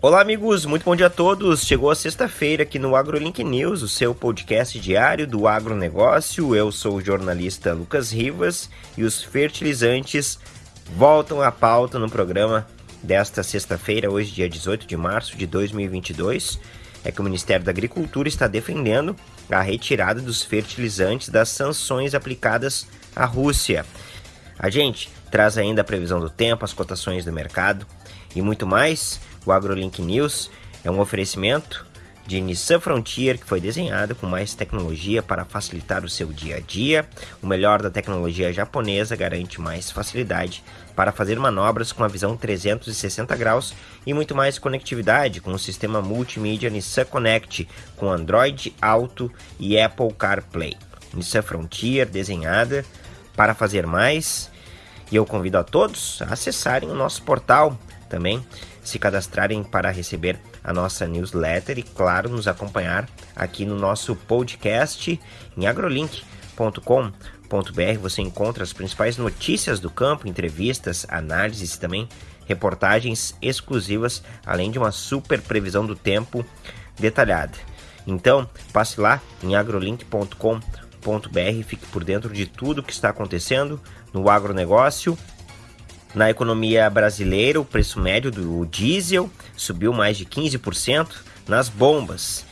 Olá, amigos, muito bom dia a todos. Chegou a sexta-feira aqui no AgroLink News, o seu podcast diário do agronegócio. Eu sou o jornalista Lucas Rivas e os fertilizantes voltam à pauta no programa desta sexta-feira, hoje, dia 18 de março de 2022. É que o Ministério da Agricultura está defendendo a retirada dos fertilizantes das sanções aplicadas à Rússia. A gente traz ainda a previsão do tempo, as cotações do mercado e muito mais. O AgroLink News é um oferecimento de Nissan Frontier que foi desenhado com mais tecnologia para facilitar o seu dia a dia. O melhor da tecnologia japonesa garante mais facilidade para fazer manobras com a visão 360 graus e muito mais conectividade com o sistema multimídia Nissan Connect com Android Auto e Apple CarPlay. Nissan Frontier desenhada para fazer mais. E eu convido a todos a acessarem o nosso portal também se cadastrarem para receber a nossa newsletter e, claro, nos acompanhar aqui no nosso podcast em agrolink.com.br. Você encontra as principais notícias do campo, entrevistas, análises e também reportagens exclusivas, além de uma super previsão do tempo detalhada. Então, passe lá em agrolink.com.br e fique por dentro de tudo que está acontecendo no agronegócio na economia brasileira, o preço médio do diesel subiu mais de 15% nas bombas.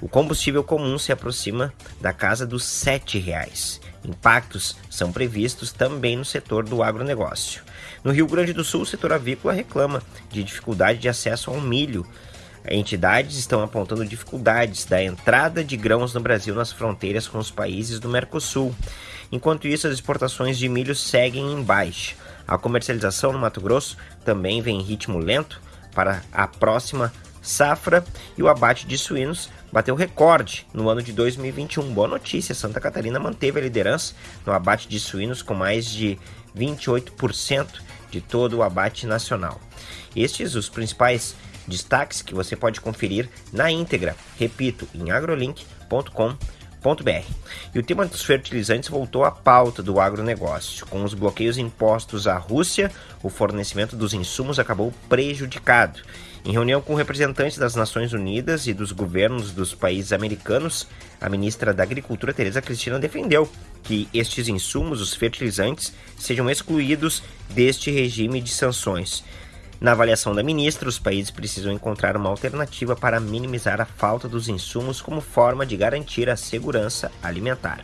O combustível comum se aproxima da casa dos R$ 7,00. Impactos são previstos também no setor do agronegócio. No Rio Grande do Sul, o setor avícola reclama de dificuldade de acesso ao milho. Entidades estão apontando dificuldades da entrada de grãos no Brasil nas fronteiras com os países do Mercosul. Enquanto isso, as exportações de milho seguem em baixa. A comercialização no Mato Grosso também vem em ritmo lento para a próxima safra e o abate de suínos bateu recorde no ano de 2021. Boa notícia, Santa Catarina manteve a liderança no abate de suínos com mais de 28% de todo o abate nacional. Estes os principais destaques que você pode conferir na íntegra, repito, em agrolink.com.br e o tema dos fertilizantes voltou à pauta do agronegócio. Com os bloqueios impostos à Rússia, o fornecimento dos insumos acabou prejudicado. Em reunião com representantes das Nações Unidas e dos governos dos países americanos, a ministra da Agricultura, Tereza Cristina, defendeu que estes insumos, os fertilizantes, sejam excluídos deste regime de sanções. Na avaliação da ministra, os países precisam encontrar uma alternativa para minimizar a falta dos insumos como forma de garantir a segurança alimentar.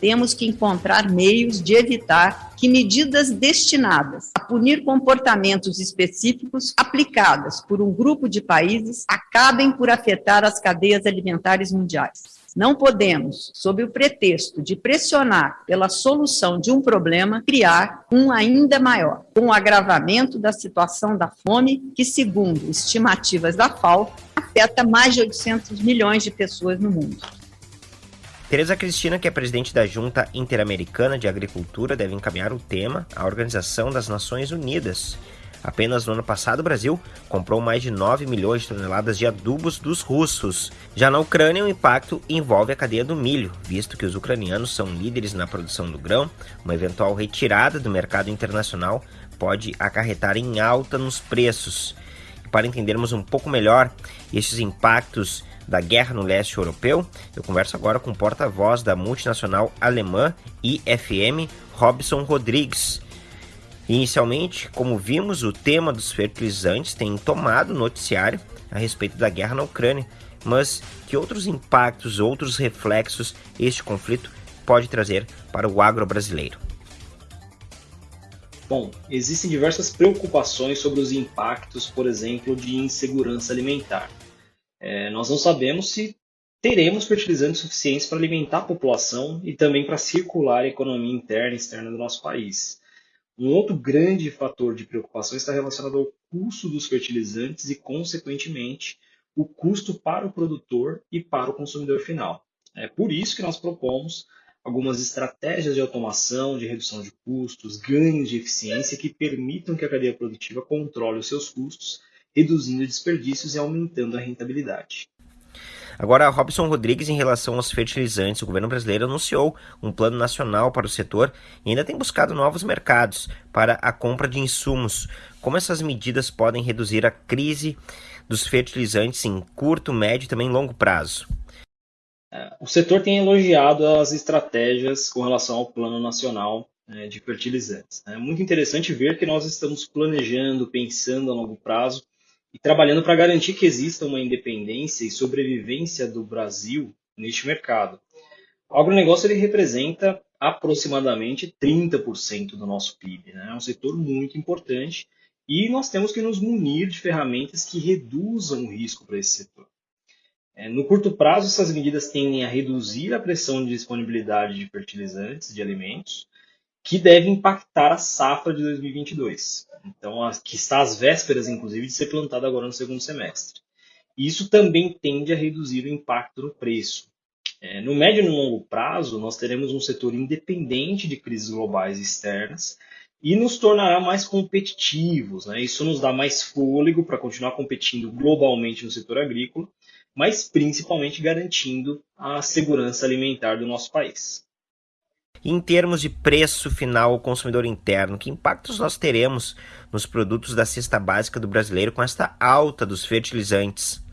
Temos que encontrar meios de evitar que medidas destinadas a punir comportamentos específicos aplicadas por um grupo de países acabem por afetar as cadeias alimentares mundiais. Não podemos, sob o pretexto de pressionar pela solução de um problema, criar um ainda maior, com o agravamento da situação da fome, que, segundo estimativas da FAO, afeta mais de 800 milhões de pessoas no mundo. Tereza Cristina, que é presidente da Junta Interamericana de Agricultura, deve encaminhar o tema à Organização das Nações Unidas Apenas no ano passado, o Brasil comprou mais de 9 milhões de toneladas de adubos dos russos. Já na Ucrânia, o impacto envolve a cadeia do milho, visto que os ucranianos são líderes na produção do grão. Uma eventual retirada do mercado internacional pode acarretar em alta nos preços. E para entendermos um pouco melhor esses impactos da guerra no leste europeu, eu converso agora com o porta-voz da multinacional alemã IFM, Robson Rodrigues. Inicialmente, como vimos, o tema dos fertilizantes tem tomado noticiário a respeito da guerra na Ucrânia, mas que outros impactos, outros reflexos este conflito pode trazer para o agro brasileiro? Bom, existem diversas preocupações sobre os impactos, por exemplo, de insegurança alimentar. É, nós não sabemos se teremos fertilizantes suficientes para alimentar a população e também para circular a economia interna e externa do nosso país. Um outro grande fator de preocupação está relacionado ao custo dos fertilizantes e, consequentemente, o custo para o produtor e para o consumidor final. É por isso que nós propomos algumas estratégias de automação, de redução de custos, ganhos de eficiência que permitam que a cadeia produtiva controle os seus custos, reduzindo desperdícios e aumentando a rentabilidade. Agora, Robson Rodrigues, em relação aos fertilizantes, o governo brasileiro anunciou um plano nacional para o setor e ainda tem buscado novos mercados para a compra de insumos. Como essas medidas podem reduzir a crise dos fertilizantes em curto, médio e também longo prazo? É, o setor tem elogiado as estratégias com relação ao Plano Nacional né, de Fertilizantes. É muito interessante ver que nós estamos planejando, pensando a longo prazo e trabalhando para garantir que exista uma independência e sobrevivência do Brasil neste mercado. O agronegócio ele representa aproximadamente 30% do nosso PIB. Né? É um setor muito importante e nós temos que nos munir de ferramentas que reduzam o risco para esse setor. É, no curto prazo, essas medidas tendem a reduzir a pressão de disponibilidade de fertilizantes, de alimentos, que deve impactar a safra de 2022. Então, a, que está às vésperas, inclusive, de ser plantada agora no segundo semestre. Isso também tende a reduzir o impacto no preço. É, no médio e no longo prazo, nós teremos um setor independente de crises globais externas e nos tornará mais competitivos. Né? Isso nos dá mais fôlego para continuar competindo globalmente no setor agrícola mas principalmente garantindo a segurança alimentar do nosso país. Em termos de preço final ao consumidor interno, que impactos nós teremos nos produtos da cesta básica do brasileiro com esta alta dos fertilizantes?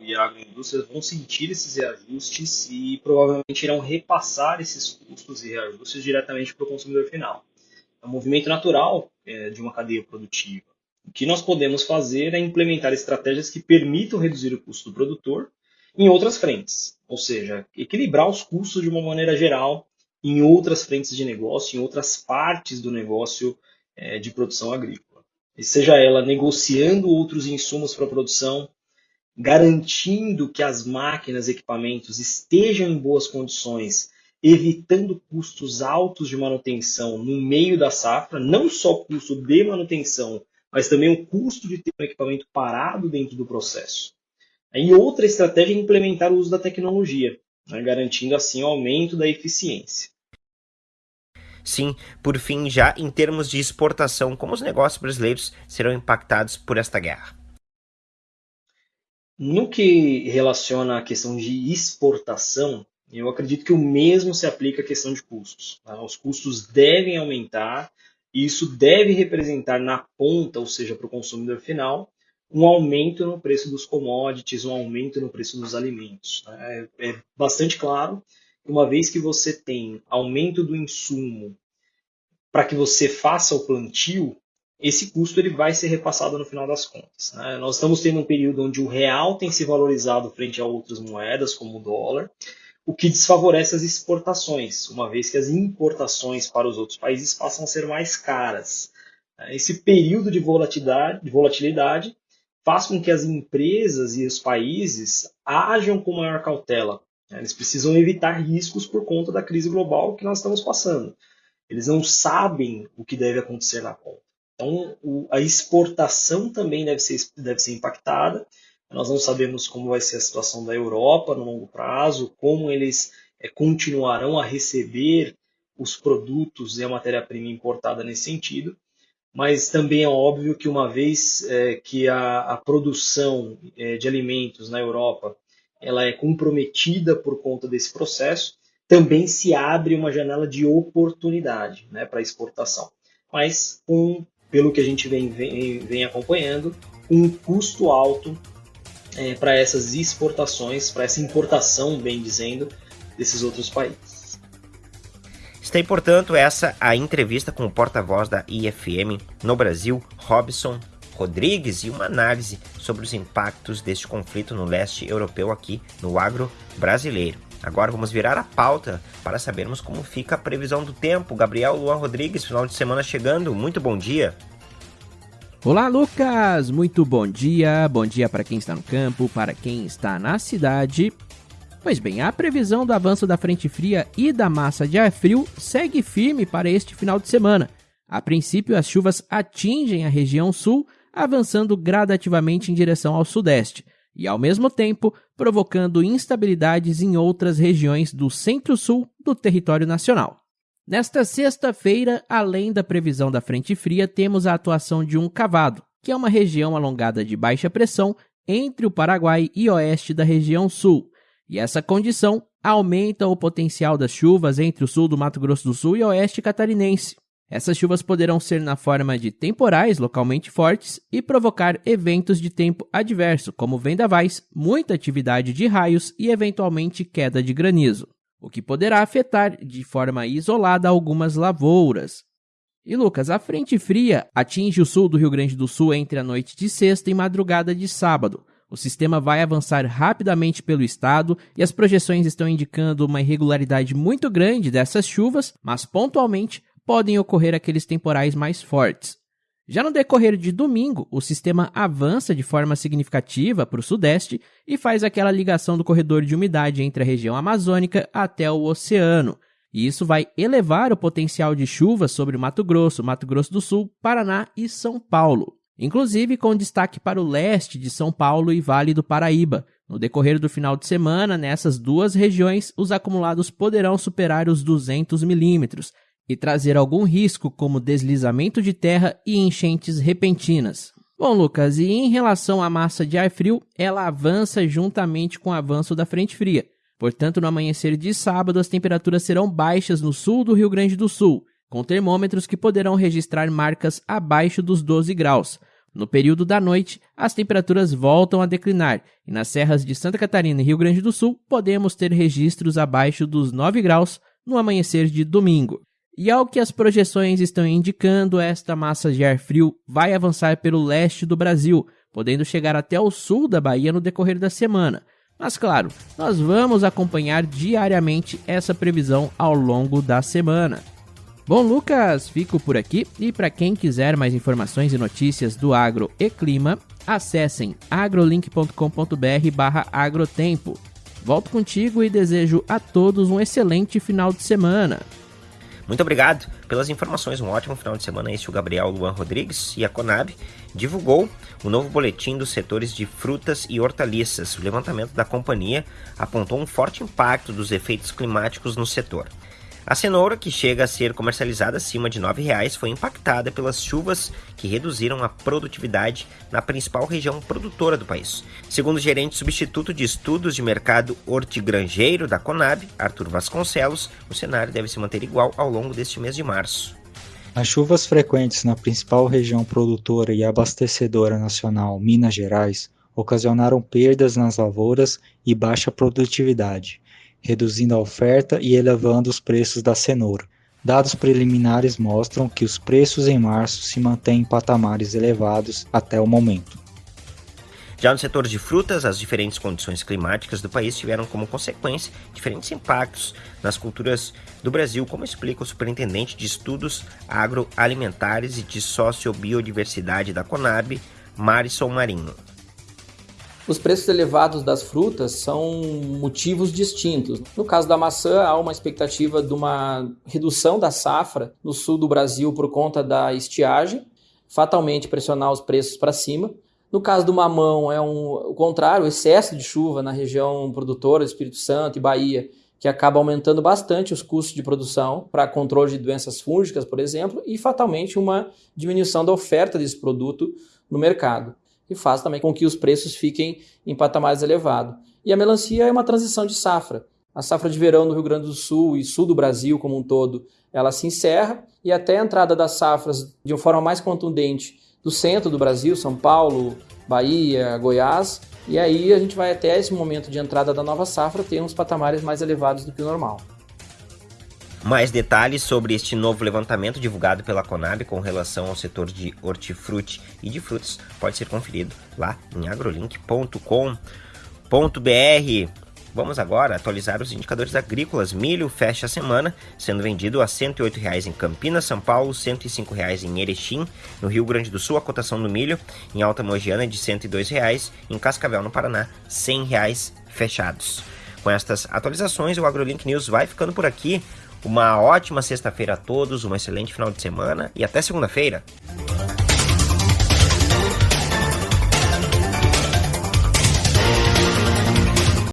E a agroindústria vão sentir esses reajustes e provavelmente irão repassar esses custos e reajustes diretamente para o consumidor final. É um movimento natural é, de uma cadeia produtiva. O que nós podemos fazer é implementar estratégias que permitam reduzir o custo do produtor em outras frentes, ou seja, equilibrar os custos de uma maneira geral em outras frentes de negócio, em outras partes do negócio é, de produção agrícola. E seja ela negociando outros insumos para a produção, garantindo que as máquinas e equipamentos estejam em boas condições, evitando custos altos de manutenção no meio da safra, não só o custo de manutenção, mas também o custo de ter um equipamento parado dentro do processo. E outra estratégia é implementar o uso da tecnologia, né, garantindo assim o aumento da eficiência. Sim, por fim, já em termos de exportação, como os negócios brasileiros serão impactados por esta guerra? No que relaciona à questão de exportação, eu acredito que o mesmo se aplica à questão de custos. Tá? Os custos devem aumentar e isso deve representar na ponta, ou seja, para o consumidor final, um aumento no preço dos commodities, um aumento no preço dos alimentos. É, é bastante claro uma vez que você tem aumento do insumo para que você faça o plantio, esse custo ele vai ser repassado no final das contas. Né? Nós estamos tendo um período onde o real tem se valorizado frente a outras moedas, como o dólar, o que desfavorece as exportações, uma vez que as importações para os outros países passam a ser mais caras. Esse período de volatilidade, de volatilidade faz com que as empresas e os países ajam com maior cautela. Eles precisam evitar riscos por conta da crise global que nós estamos passando. Eles não sabem o que deve acontecer na ponta. Então, a exportação também deve ser, deve ser impactada nós não sabemos como vai ser a situação da Europa no longo prazo, como eles é, continuarão a receber os produtos e a matéria-prima importada nesse sentido. Mas também é óbvio que uma vez é, que a, a produção é, de alimentos na Europa ela é comprometida por conta desse processo, também se abre uma janela de oportunidade né, para exportação. Mas, um, pelo que a gente vem, vem, vem acompanhando, um custo alto é, para essas exportações, para essa importação, bem dizendo, desses outros países. Está portanto, essa a entrevista com o porta-voz da IFM no Brasil, Robson Rodrigues, e uma análise sobre os impactos deste conflito no leste europeu aqui no agro brasileiro. Agora vamos virar a pauta para sabermos como fica a previsão do tempo. Gabriel Luan Rodrigues, final de semana chegando. Muito bom dia. Olá, Lucas! Muito bom dia. Bom dia para quem está no campo, para quem está na cidade. Pois bem, a previsão do avanço da frente fria e da massa de ar frio segue firme para este final de semana. A princípio, as chuvas atingem a região sul, avançando gradativamente em direção ao sudeste, e ao mesmo tempo provocando instabilidades em outras regiões do centro-sul do território nacional. Nesta sexta-feira, além da previsão da frente fria, temos a atuação de um cavado, que é uma região alongada de baixa pressão entre o Paraguai e oeste da região sul. E essa condição aumenta o potencial das chuvas entre o sul do Mato Grosso do Sul e oeste catarinense. Essas chuvas poderão ser na forma de temporais localmente fortes e provocar eventos de tempo adverso, como vendavais, muita atividade de raios e eventualmente queda de granizo, o que poderá afetar de forma isolada algumas lavouras. E Lucas, a frente fria atinge o sul do Rio Grande do Sul entre a noite de sexta e madrugada de sábado. O sistema vai avançar rapidamente pelo estado e as projeções estão indicando uma irregularidade muito grande dessas chuvas, mas pontualmente podem ocorrer aqueles temporais mais fortes. Já no decorrer de domingo, o sistema avança de forma significativa para o sudeste e faz aquela ligação do corredor de umidade entre a região amazônica até o oceano. E isso vai elevar o potencial de chuvas sobre Mato Grosso, Mato Grosso do Sul, Paraná e São Paulo. Inclusive com destaque para o leste de São Paulo e Vale do Paraíba. No decorrer do final de semana, nessas duas regiões, os acumulados poderão superar os 200 milímetros, e trazer algum risco, como deslizamento de terra e enchentes repentinas. Bom, Lucas, e em relação à massa de ar frio, ela avança juntamente com o avanço da frente fria. Portanto, no amanhecer de sábado, as temperaturas serão baixas no sul do Rio Grande do Sul, com termômetros que poderão registrar marcas abaixo dos 12 graus. No período da noite, as temperaturas voltam a declinar e nas serras de Santa Catarina e Rio Grande do Sul podemos ter registros abaixo dos 9 graus no amanhecer de domingo. E ao que as projeções estão indicando, esta massa de ar frio vai avançar pelo leste do Brasil, podendo chegar até o sul da Bahia no decorrer da semana. Mas claro, nós vamos acompanhar diariamente essa previsão ao longo da semana. Bom, Lucas, fico por aqui e para quem quiser mais informações e notícias do agro e clima, acessem agrolink.com.br/agrotempo. Volto contigo e desejo a todos um excelente final de semana. Muito obrigado pelas informações. Um ótimo final de semana. Este é o Gabriel Luan Rodrigues e a Conab divulgou o novo boletim dos setores de frutas e hortaliças. O levantamento da companhia apontou um forte impacto dos efeitos climáticos no setor. A cenoura, que chega a ser comercializada acima de R$ 9,00, foi impactada pelas chuvas que reduziram a produtividade na principal região produtora do país. Segundo o gerente substituto de estudos de mercado hortigranjeiro da Conab, Arthur Vasconcelos, o cenário deve se manter igual ao longo deste mês de março. As chuvas frequentes na principal região produtora e abastecedora nacional, Minas Gerais, ocasionaram perdas nas lavouras e baixa produtividade reduzindo a oferta e elevando os preços da cenoura. Dados preliminares mostram que os preços em março se mantêm em patamares elevados até o momento. Já no setor de frutas, as diferentes condições climáticas do país tiveram como consequência diferentes impactos nas culturas do Brasil, como explica o superintendente de estudos agroalimentares e de sociobiodiversidade da Conab, Marison Marinho. Os preços elevados das frutas são motivos distintos. No caso da maçã, há uma expectativa de uma redução da safra no sul do Brasil por conta da estiagem, fatalmente pressionar os preços para cima. No caso do mamão, é um, o contrário, o excesso de chuva na região produtora, Espírito Santo e Bahia, que acaba aumentando bastante os custos de produção para controle de doenças fúngicas, por exemplo, e fatalmente uma diminuição da oferta desse produto no mercado e faz também com que os preços fiquem em patamares elevados. E a melancia é uma transição de safra. A safra de verão no Rio Grande do Sul e sul do Brasil como um todo, ela se encerra e até a entrada das safras de uma forma mais contundente do centro do Brasil, São Paulo, Bahia, Goiás, e aí a gente vai até esse momento de entrada da nova safra ter uns patamares mais elevados do que o normal. Mais detalhes sobre este novo levantamento divulgado pela Conab com relação ao setor de hortifruti e de frutas pode ser conferido lá em agrolink.com.br. Vamos agora atualizar os indicadores agrícolas. Milho fecha a semana sendo vendido a R$ 108,00 em Campinas, São Paulo, R$ 105,00 em Erechim, no Rio Grande do Sul, a cotação do milho em Alta Mogiana é de R$ 102,00, em Cascavel, no Paraná, R$ 100,00 fechados. Com estas atualizações, o AgroLink News vai ficando por aqui. Uma ótima sexta-feira a todos, um excelente final de semana e até segunda-feira.